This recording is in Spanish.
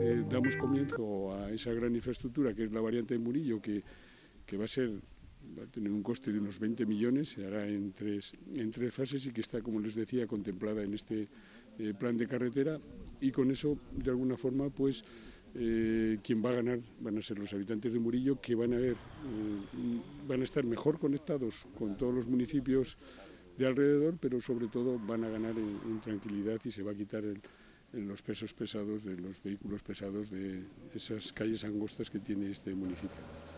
Eh, damos comienzo a esa gran infraestructura que es la variante de Murillo, que, que va a ser va a tener un coste de unos 20 millones, se hará en tres, en tres fases y que está, como les decía, contemplada en este eh, plan de carretera. Y con eso, de alguna forma, pues eh, quien va a ganar van a ser los habitantes de Murillo, que van a ver, eh, van a estar mejor conectados con todos los municipios de alrededor, pero sobre todo van a ganar en, tranquilidad y se va a quitar los pesos pesados de los vehículos pesados de esas calles angostas que tiene este municipio.